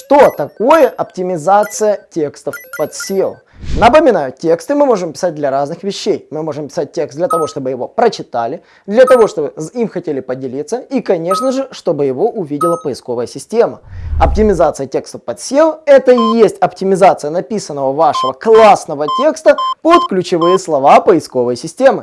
Что такое оптимизация текстов под SEO? Напоминаю, тексты мы можем писать для разных вещей. Мы можем писать текст для того, чтобы его прочитали, для того, чтобы им хотели поделиться и, конечно же, чтобы его увидела поисковая система. Оптимизация текстов под SEO – это и есть оптимизация написанного вашего классного текста под ключевые слова поисковой системы.